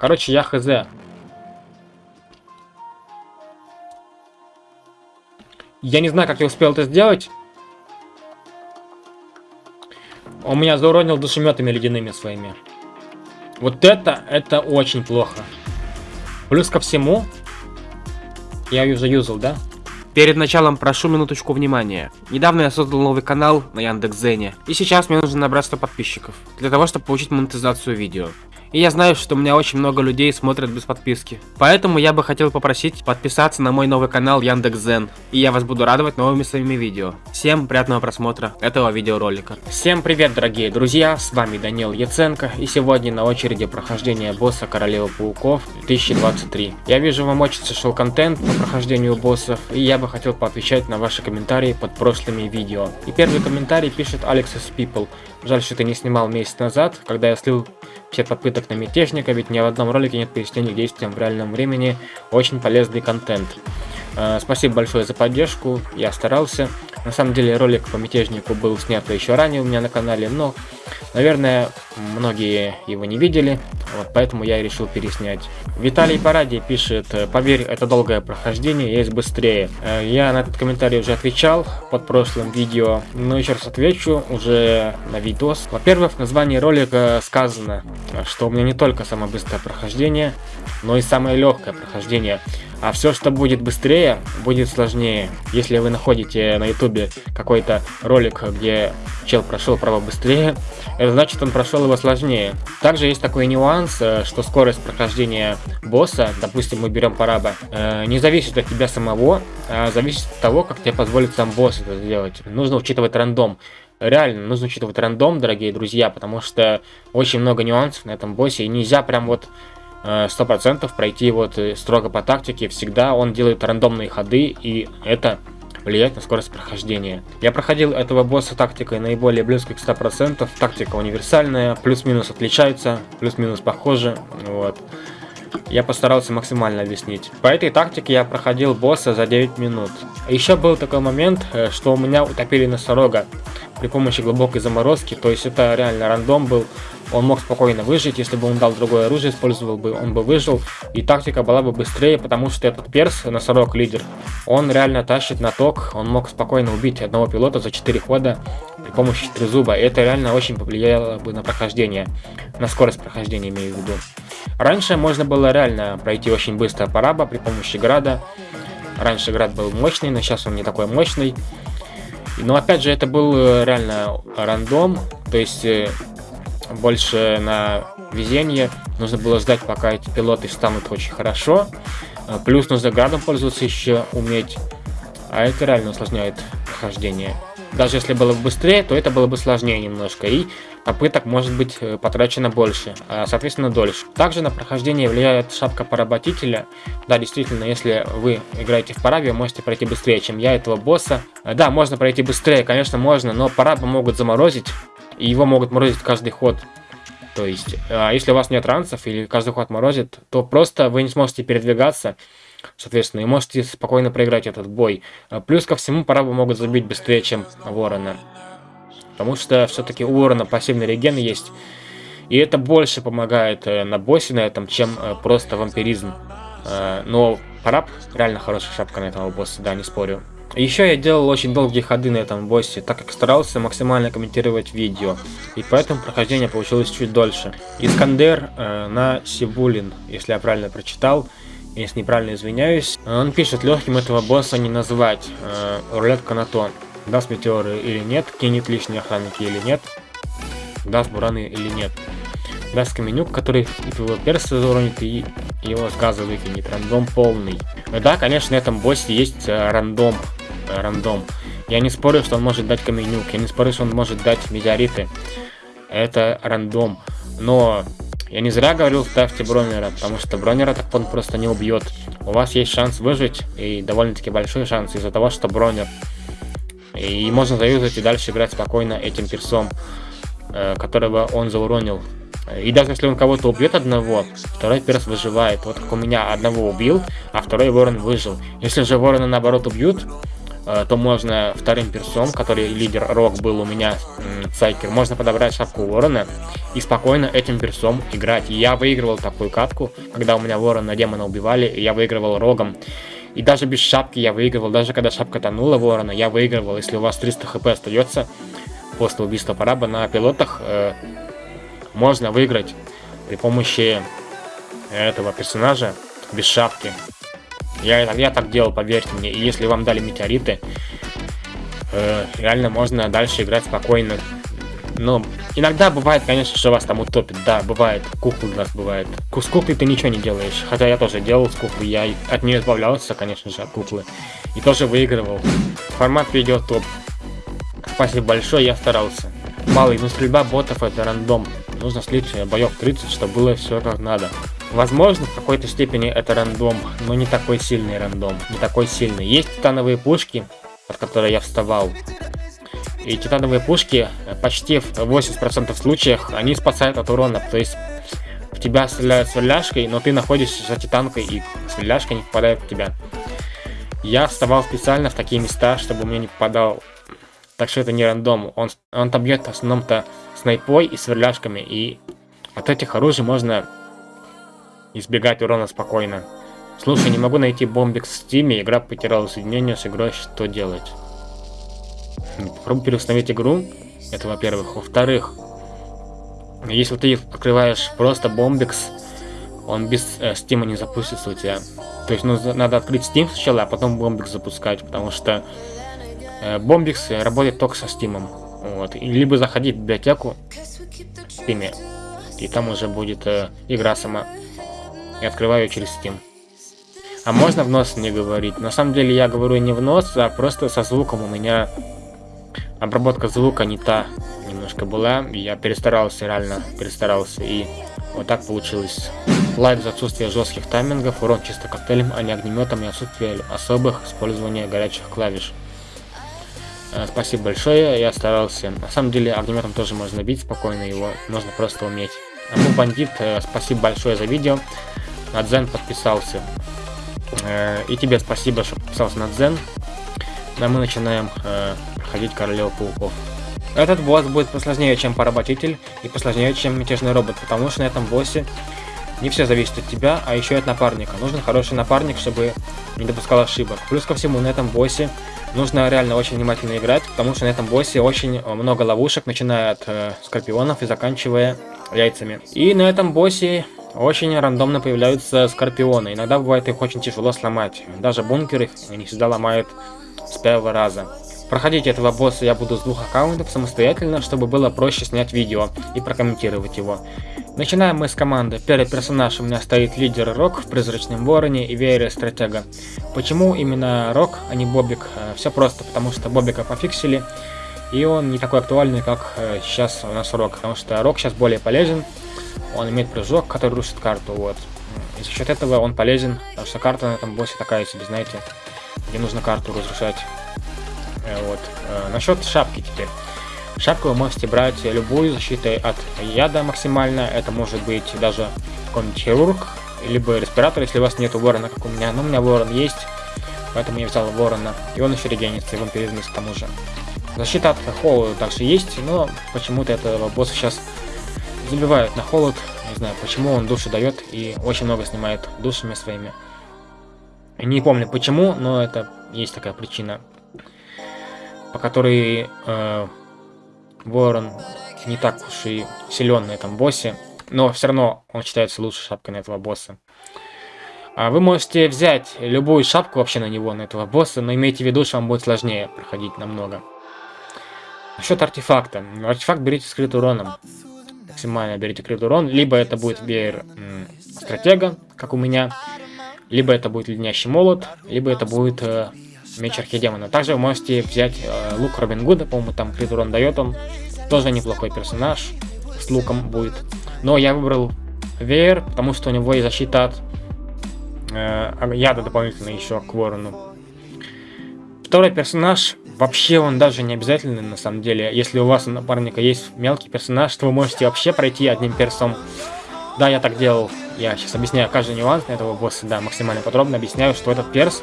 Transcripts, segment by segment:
Короче, я хз. Я не знаю, как я успел это сделать. Он меня зауронил душеметами ледяными своими. Вот это, это очень плохо. Плюс ко всему, я ее заюзал, да? Перед началом прошу минуточку внимания. Недавно я создал новый канал на Яндекс.Зене, и сейчас мне нужно набрать 100 подписчиков, для того, чтобы получить монетизацию видео. И я знаю, что у меня очень много людей смотрят без подписки. Поэтому я бы хотел попросить подписаться на мой новый канал Яндекс.Зен. И я вас буду радовать новыми своими видео. Всем приятного просмотра этого видеоролика. Всем привет, дорогие друзья, с вами Данил Яценко. И сегодня на очереди прохождение босса Королевы Пауков 2023. Я вижу, вам очень зашел контент по прохождению боссов. И я бы хотел поотвечать на ваши комментарии под прошлыми видео. И первый комментарий пишет Alexis People. Жаль, что ты не снимал месяц назад, когда я слил все попыток на мятежника, ведь ни в одном ролике нет пояснений действиям в реальном времени. Очень полезный контент. Э, спасибо большое за поддержку, я старался. На самом деле ролик по мятежнику был снят еще ранее у меня на канале, но, наверное, многие его не видели, вот поэтому я решил переснять. Виталий Паради пишет, поверь, это долгое прохождение, есть быстрее. Э, я на этот комментарий уже отвечал под прошлым видео, но еще раз отвечу уже на видос. Во-первых, в названии ролика сказано, что у меня не только самое быстрое прохождение, но и самое легкое прохождение. А все, что будет быстрее, будет сложнее. Если вы находите на ютубе какой-то ролик, где чел прошел право быстрее, это значит он прошел его сложнее. Также есть такой нюанс, э, что скорость прохождения босса, допустим мы берем параба, э, не зависит от тебя самого, а зависит от того, как тебе позволит сам босс это сделать. Нужно учитывать рандом. Реально, нужно учитывать рандом, дорогие друзья, потому что очень много нюансов на этом боссе, и нельзя прям вот Э, сто процентов пройти вот э, строго по тактике. Всегда он делает рандомные ходы, и это влияет на скорость прохождения. Я проходил этого босса тактикой наиболее близкой к 100%. Тактика универсальная, плюс-минус отличается, плюс-минус похожи. Вот. Я постарался максимально объяснить. По этой тактике я проходил босса за 9 минут. Еще был такой момент, э, что у меня утопили носорога при помощи глубокой заморозки. То есть это реально рандом был. Он мог спокойно выжить, если бы он дал другое оружие, использовал бы, он бы выжил. И тактика была бы быстрее, потому что этот перс, носорог лидер, он реально тащит на ток. Он мог спокойно убить одного пилота за 4 хода при помощи трезуба. И это реально очень повлияло бы на прохождение, на скорость прохождения имею в виду. Раньше можно было реально пройти очень быстро параба при помощи града. Раньше град был мощный, но сейчас он не такой мощный. Но опять же, это был э, реально рандом, то есть э, больше на везение. Нужно было ждать, пока эти пилоты станут очень хорошо. Э, плюс нужно градом пользоваться еще уметь. А это реально усложняет прохождение. Даже если было бы быстрее, то это было бы сложнее немножко. И попыток может быть потрачено больше, а соответственно дольше. Также на прохождение влияет шапка поработителя. Да, действительно, если вы играете в парабе, можете пройти быстрее, чем я этого босса. Да, можно пройти быстрее, конечно, можно, но параба могут заморозить, и его могут морозить каждый ход. То есть, а если у вас нет ранцев или каждый ход морозит, то просто вы не сможете передвигаться, соответственно, и можете спокойно проиграть этот бой. А плюс ко всему, парабы могут забить быстрее, чем ворона. Потому что все-таки у ворона пассивный реген есть, и это больше помогает э, на боссе на этом, чем э, просто вампиризм. Э, но параб реально хорошая шапка на этого босса, да, не спорю. Еще я делал очень долгие ходы на этом боссе, так как старался максимально комментировать видео, и поэтому прохождение получилось чуть дольше. Искандер э, на Сибулин, если я правильно прочитал, если неправильно извиняюсь. Он пишет, легким этого босса не назвать, э, рулетка на то, даст метеоры или нет, кинет лишние охранники или нет, даст бураны или нет. Даст каменюк, который твоего перса заронит, и его с газа выкинет. Рандом полный. Да, конечно, на этом боссе есть э, рандом рандом. Я не спорю, что он может дать каменюк, я не спорю, что он может дать метеориты. Это рандом. Но я не зря говорил, ставьте бронера, потому что бронера так он просто не убьет. У вас есть шанс выжить, и довольно-таки большой шанс из-за того, что бронер. И можно заюзать и дальше играть спокойно этим персом, э, которого он зауронил. И даже если он кого-то убьет одного, второй перс выживает. Вот как у меня одного убил, а второй ворон выжил. Если же ворона наоборот убьют, то можно вторым персом, который лидер Рок был у меня, Сайкер, можно подобрать шапку Ворона и спокойно этим персом играть. И я выигрывал такую катку, когда у меня Ворона демона убивали, и я выигрывал Рогом. И даже без шапки я выигрывал, даже когда шапка тонула Ворона, я выигрывал. Если у вас 300 хп остается после убийства параба на пилотах, э, можно выиграть при помощи этого персонажа без шапки. Я, я так делал, поверьте мне. И если вам дали метеориты, э, реально можно дальше играть спокойно. Но иногда бывает, конечно, что вас там утопит. Да, бывает. Куклы у вас бывает. С куклой ты ничего не делаешь. Хотя я тоже делал с куклой. Я от нее избавлялся, конечно же, от куклы. И тоже выигрывал. Формат видео топ. Спасибо большое, я старался. Малый, но стрельба ботов это рандом. Нужно слить боев 30, чтобы было все как надо. Возможно, в какой-то степени это рандом, но не такой сильный рандом, не такой сильный. Есть титановые пушки, от которых я вставал. И титановые пушки э, почти в 80% случаях, они спасают от урона. То есть в тебя стреляют сверляшкой, но ты находишься за титанкой, и сверляшка не попадает в тебя. Я вставал специально в такие места, чтобы мне не попадал. Так что это не рандом. Он, он там бьет в основном-то снайпой и сверляшками. И от этих оружий можно избегать урона спокойно. Слушай, не могу найти бомбик в стиме, игра потеряла соединение с игрой, что делать? Попробуй переустановить игру, это во-первых. Во-вторых, если ты открываешь просто бомбикс, он без э, стима не запустится у тебя. То есть ну, надо открыть Steam сначала, а потом бомбикс запускать, потому что э, бомбикс работает только со стимом. Вот. Либо заходить в библиотеку в Steam, и там уже будет э, игра сама и открываю через Steam. А можно в нос не говорить? На самом деле я говорю не в нос, а просто со звуком у меня обработка звука не та немножко была. Я перестарался, реально перестарался. И вот так получилось. Лайк за отсутствие жестких таймингов, урон чисто коктейлем, а не огнеметом и отсутствие особых использования горячих клавиш. Э, спасибо большое, я старался. На самом деле огнеметом тоже можно бить спокойно, его нужно просто уметь. Аму Бандит, э, спасибо большое за видео. Надзен подписался. Э, и тебе спасибо, что подписался на Дзен. А мы начинаем э, проходить Королеву Пауков. Этот босс будет посложнее, чем Поработитель, и посложнее, чем Мятежный Робот, потому что на этом боссе не все зависит от тебя, а еще и от напарника. Нужен хороший напарник, чтобы не допускал ошибок. Плюс ко всему, на этом боссе нужно реально очень внимательно играть, потому что на этом боссе очень много ловушек, начиная от э, скорпионов и заканчивая яйцами. И на этом боссе очень рандомно появляются скорпионы. Иногда бывает их очень тяжело сломать. Даже бункер их не всегда ломает с первого раза. Проходить этого босса я буду с двух аккаунтов самостоятельно, чтобы было проще снять видео и прокомментировать его. Начинаем мы с команды. Первый персонаж у меня стоит лидер Рок в Призрачном Вороне и Веере Стратега. Почему именно Рок, а не Бобик? Э, Все просто, потому что Бобика пофиксили, и он не такой актуальный, как э, сейчас у нас Рок, потому что Рок сейчас более полезен, он имеет прыжок, который рушит карту, вот. И за счет этого он полезен, потому что карта на этом боссе такая себе, знаете, где нужно карту разрушать. Э, вот. Э, насчет шапки теперь. Шапку вы можете брать любую защитой от яда максимально. Это может быть даже какой-нибудь хирург, либо респиратор, если у вас нет ворона, как у меня. Но у меня ворон есть, поэтому я взял ворона. И он еще регенится, и вампиризм к тому же. Защита от холода также есть, но почему-то этого босса сейчас забивают на холод. Не знаю, почему он души дает и очень много снимает душами своими. Не помню почему, но это есть такая причина, по которой э, Ворон не так уж и силен на этом боссе, но все равно он считается лучшей шапкой на этого босса. А вы можете взять любую шапку вообще на него, на этого босса, но имейте в виду, что вам будет сложнее проходить намного. Насчет артефакта. Артефакт берите скрыт уроном максимально берите крит урон. Либо это будет веер стратега, как у меня, либо это будет леднящий молот, либо это будет э, меч архидемона. Также вы можете взять э, лук Робин Гуда, по-моему, там крит урон дает он. Тоже неплохой персонаж, с луком будет. Но я выбрал веер, потому что у него есть защита от э, яда дополнительно еще к ворону. Второй персонаж Вообще он даже не обязательный на самом деле. Если у вас у напарника есть мелкий персонаж, то вы можете вообще пройти одним персом. Да, я так делал. Я сейчас объясняю каждый нюанс этого босса, да, максимально подробно объясняю, что этот перс,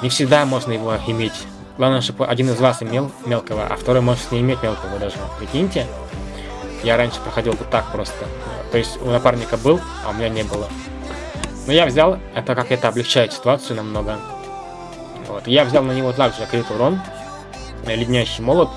не всегда можно его иметь. Главное, чтобы один из вас имел мелкого, а второй может не иметь мелкого даже. Прикиньте. Я раньше проходил вот так просто. То есть у напарника был, а у меня не было. Но я взял, это как это облегчает ситуацию намного. Вот. Я взял на него также крит урон, леднящий молот.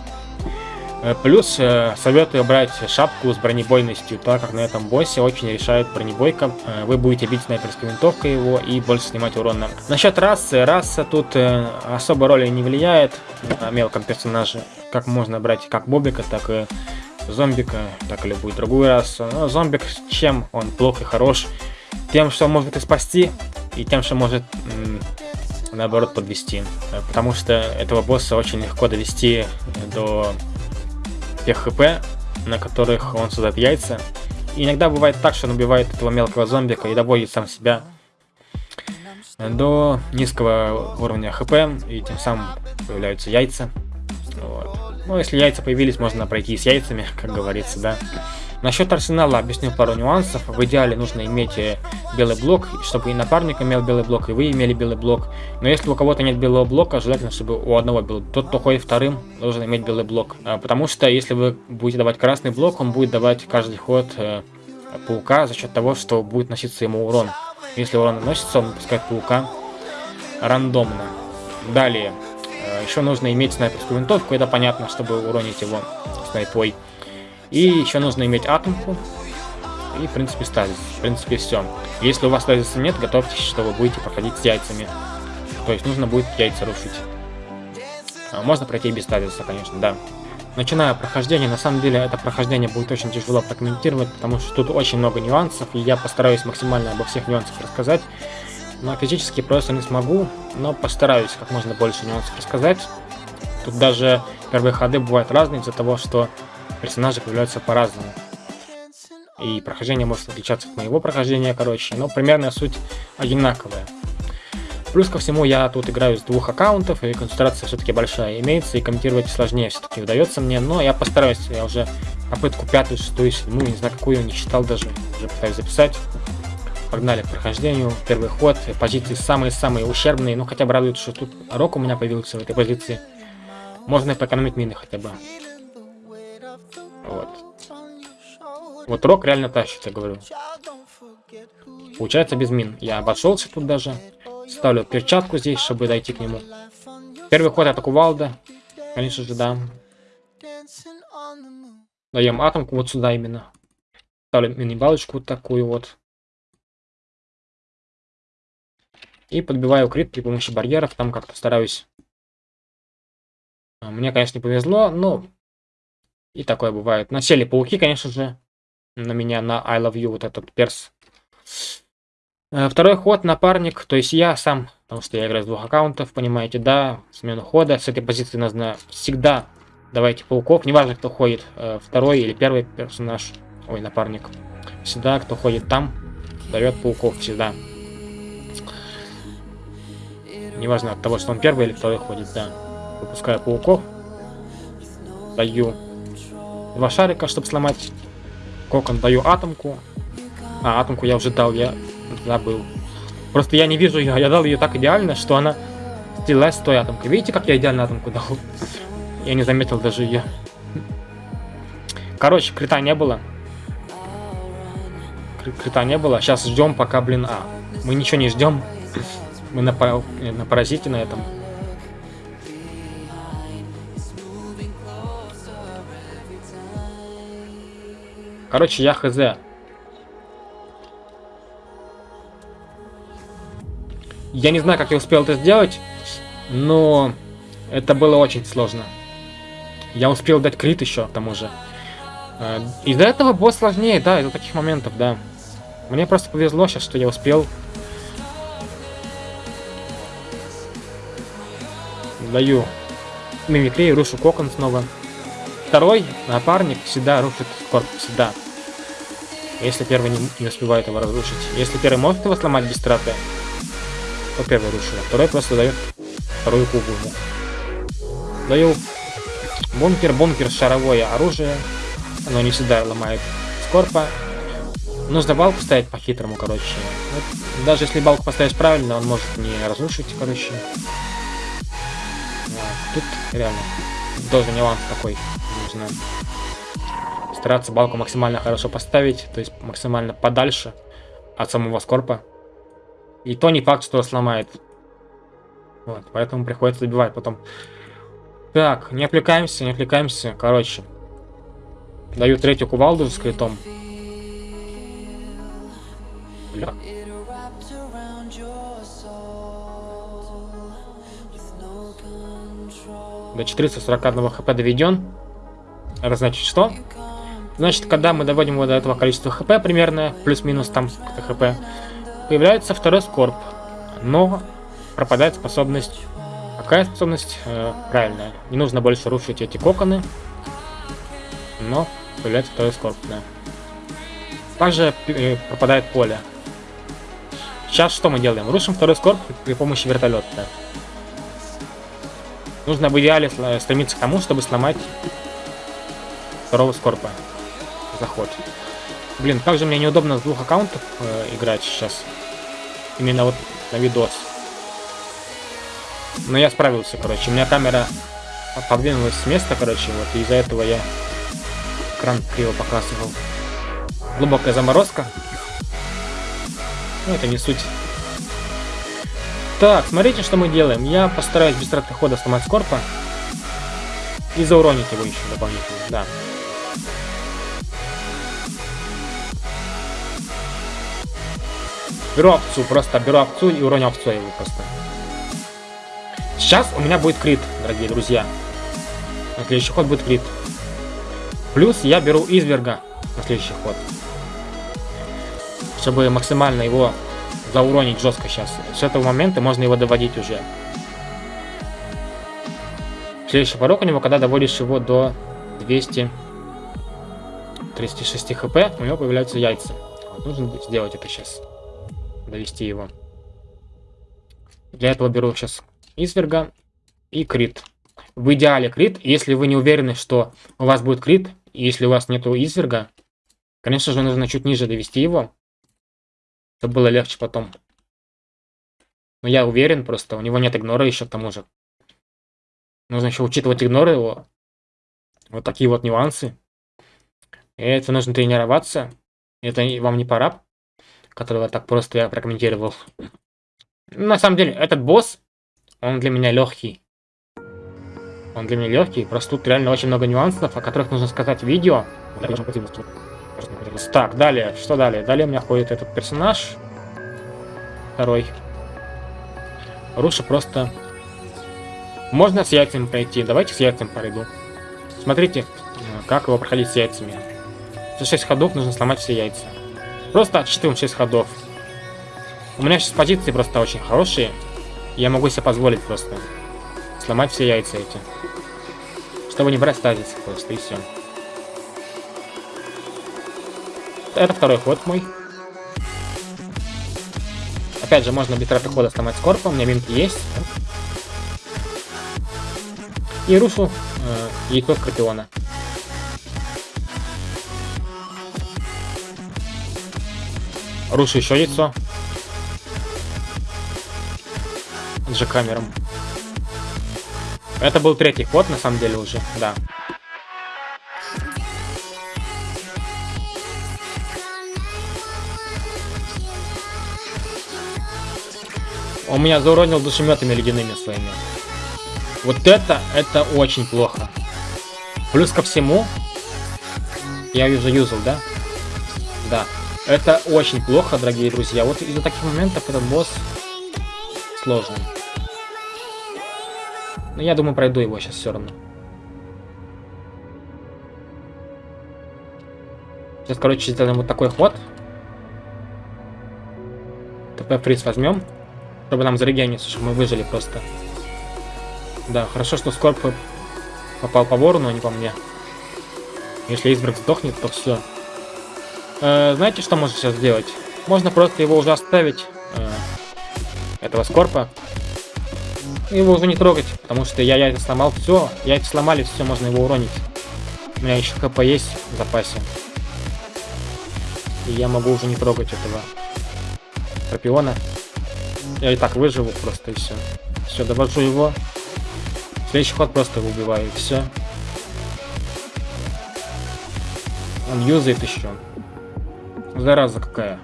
Э, плюс э, советую брать шапку с бронебойностью, так как на этом боссе очень решает бронебойка. Э, вы будете бить снайперской винтовкой его и больше снимать урона. Насчет расы, раса тут особо роли не влияет на мелком персонаже. Как можно брать как бобика, так и зомбика, так и любую другую расу. Но зомбик чем он плохо и хорош? Тем, что может и спасти, и тем, что может наоборот подвести. Потому что этого босса очень легко довести до тех хп, на которых он создает яйца. И иногда бывает так, что он убивает этого мелкого зомбика и доводит сам себя до низкого уровня хп, и тем самым появляются яйца. Вот. Ну, если яйца появились, можно пройти с яйцами, как говорится, да. Насчет арсенала объясню пару нюансов. В идеале нужно иметь э, белый блок, чтобы и напарник имел белый блок, и вы имели белый блок. Но если у кого-то нет белого блока, желательно, чтобы у одного был. Тот, кто ходит вторым, должен иметь белый блок. А, потому что если вы будете давать красный блок, он будет давать каждый ход э, паука за счет того, что будет носиться ему урон. Если урон наносится, он выпускает паука рандомно. Далее. Э, еще нужно иметь снайперскую винтовку, это понятно, чтобы уронить его снайпой. И еще нужно иметь атомку. И, в принципе, стазис. В принципе, все. Если у вас стазиса нет, готовьтесь, что вы будете проходить с яйцами. То есть нужно будет яйца рушить. А можно пройти без стазиса, конечно, да. Начиная прохождение, на самом деле это прохождение будет очень тяжело прокомментировать, потому что тут очень много нюансов, и я постараюсь максимально обо всех нюансах рассказать. Но физически просто не смогу, но постараюсь как можно больше нюансов рассказать. Тут даже первые ходы бывают разные из-за того, что персонажи появляются по-разному. И прохождение может отличаться от моего прохождения, короче, но примерная суть одинаковая. Плюс ко всему я тут играю с двух аккаунтов, и концентрация все-таки большая имеется, и комментировать сложнее все-таки удается мне, но я постараюсь, я уже попытку пятую, шестую, седьмую, не знаю какую, не читал даже, уже пытаюсь записать. Погнали к прохождению, первый ход, позиции самые-самые ущербные, ну хотя бы радует, что тут рок у меня появился в этой позиции. Можно поэкономить мины хотя бы. Вот. Вот рок реально тащит, я говорю. Получается без мин. Я обошелся тут даже. Ставлю перчатку здесь, чтобы дойти к нему. Первый ход это кувалда. Конечно же, да. Даем атомку вот сюда именно. Ставлю мини-балочку вот такую вот. И подбиваю крит при помощи барьеров. Там как-то стараюсь. А, мне, конечно, не повезло, но и такое бывает. Насели пауки, конечно же. На меня, на I love you, вот этот перс. Э, второй ход, напарник, то есть я сам, потому что я играю с двух аккаунтов, понимаете, да, смену хода. С этой позиции нужно всегда давайте пауков, неважно, кто ходит, э, второй или первый персонаж, ой, напарник. Всегда, кто ходит там, дает пауков, всегда. Неважно от того, что он первый или второй ходит, да. Выпускаю пауков, даю два шарика, чтобы сломать кокон. Даю атомку. А, атомку я уже дал, я забыл. Просто я не вижу ее, я дал ее так идеально, что она слилась с той атомкой. Видите, как я идеально атомку дал? Я не заметил даже ее. Короче, крита не было. Крита не было. Сейчас ждем, пока, блин, а. Мы ничего не ждем. Мы на, на паразите на этом. Короче, я хз. Я не знаю, как я успел это сделать, но это было очень сложно. Я успел дать крит еще, к тому же. Э, из-за этого босс сложнее, да, из-за таких моментов, да. Мне просто повезло сейчас, что я успел. Даю мимикрию, рушу кокон снова. Второй напарник всегда рушит корпус, всегда. Если первый не, не успевает его разрушить. Если первый может его сломать без траты, то первый рушит. А второй просто дает вторую кубу ему. Даю бункер, бункер шаровое оружие. Оно не всегда ломает скорпа. Нужно балку ставить по-хитрому, короче. Вот, даже если балку поставишь правильно, он может не разрушить, короче. Вот. Тут реально тоже нюанс такой. Нужно стараться балку максимально хорошо поставить, то есть максимально подальше от самого скорпа. И то не факт, что сломает. Вот, поэтому приходится добивать потом. Так, не отвлекаемся, не отвлекаемся. Короче, даю третью кувалду с критом. Бля. До 441 хп доведен. Это значит что? Значит, когда мы доводим его до этого количества хп примерно, плюс-минус там хп, появляется второй скорб. Но пропадает способность. Какая способность? Э, правильная. Не нужно больше рушить эти коконы. Но появляется второй скорб, да. Также э, пропадает поле. Сейчас что мы делаем? Рушим второй скорб при помощи вертолета. Нужно в идеале стремиться к тому, чтобы сломать второго скорпа. Заход. Блин, как же мне неудобно с двух аккаунтов э, играть сейчас. Именно вот на видос. Но я справился, короче. У меня камера подвинулась с места, короче, вот. И из-за этого я экран криво показывал. Глубокая заморозка. Ну, это не суть. Так, смотрите, что мы делаем. Я постараюсь без траты хода сломать Скорпа. И зауронить его еще дополнительно, да. Беру овцу, просто беру овцу и уроню овцу его просто. Сейчас у меня будет крит, дорогие друзья. На следующий ход будет крит. Плюс я беру изверга на следующий ход. Чтобы максимально его зауронить жестко сейчас. С этого момента можно его доводить уже. Следующий порог у него, когда доводишь его до 236 хп, у него появляются яйца. Вот, нужно сделать это сейчас. Довести его. Для этого беру сейчас изверга и крит. В идеале крит, если вы не уверены, что у вас будет крит, если у вас нету изверга, конечно же нужно чуть ниже довести его, чтобы было легче потом. Но я уверен просто, у него нет игнора еще к тому же. Нужно еще учитывать игноры его. Вот такие вот нюансы. И это нужно тренироваться. Это вам не пора, которого так просто я прокомментировал. На самом деле, этот босс, он для меня легкий. Он для меня легкий, просто тут реально очень много нюансов, о которых нужно сказать в видео. Так, далее, что далее? Далее у меня ходит этот персонаж. Второй. Руша просто... Можно с яйцами пройти. Давайте с яйцами пройду. Смотрите, как его проходить с яйцами. За 6 ходов нужно сломать все яйца. Просто отсчитываем 6 ходов. У меня сейчас позиции просто очень хорошие. Я могу себе позволить просто сломать все яйца эти. Чтобы не брать стазис просто, и все. Это второй ход мой. Опять же, можно без траты хода сломать скорпа, у меня минки есть. И рушу э, яйцо Скорпиона. Рушу еще яйцо. С же камером. Это был третий ход, на самом деле, уже, да. Он меня зауронил душеметами ледяными своими. Вот это, это очень плохо. Плюс ко всему, я уже юзал, да? Да. Это очень плохо, дорогие друзья. Вот из-за таких моментов этот босс сложный. Но я думаю, пройду его сейчас все равно. Сейчас, короче, сделаем вот такой ход. ТП фриз возьмем. Чтобы нам зарегениться, чтобы мы выжили просто. Да, хорошо, что Скорб попал по ворону, а не по мне. Если Избрак сдохнет, то все. Э, знаете, что можно сейчас сделать? Можно просто его уже оставить, э, этого Скорпа. Его уже не трогать, потому что я яйца сломал, все. Яйца сломали, все, можно его уронить. У меня еще ХП есть в запасе. И я могу уже не трогать этого Скорпиона. Я и так выживу просто и все. Все, довожу его. Следующий ход просто убиваю, и все. Он юзает еще. Зараза какая.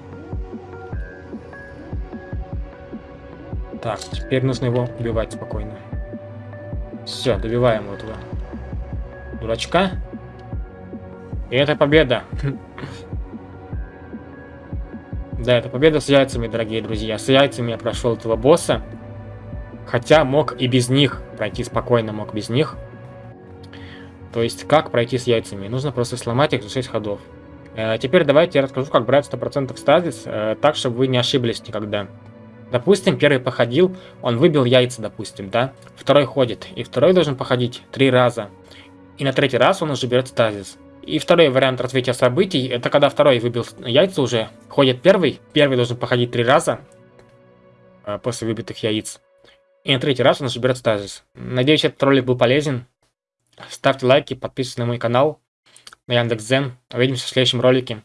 Так, теперь нужно его убивать спокойно. Все, добиваем этого дурачка. И это победа. Да, это победа с яйцами, дорогие друзья. С яйцами я прошел этого босса. Хотя мог и без них пройти спокойно, мог без них. То есть, как пройти с яйцами? Нужно просто сломать их за 6 ходов. Э, теперь давайте я расскажу, как брать 100% стазис, э, так, чтобы вы не ошиблись никогда. Допустим, первый походил, он выбил яйца, допустим, да? Второй ходит, и второй должен походить три раза. И на третий раз он уже берет стазис. И второй вариант развития событий, это когда второй выбил яйца уже, ходит первый, первый должен походить три раза э, после выбитых яиц. И на третий раз он уже берет стазис. Надеюсь, этот ролик был полезен. Ставьте лайки, подписывайтесь на мой канал на Яндекс.Зен. Увидимся в следующем ролике.